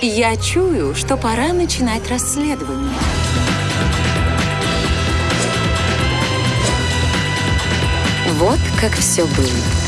Я чую, что пора начинать расследование. Вот как все было.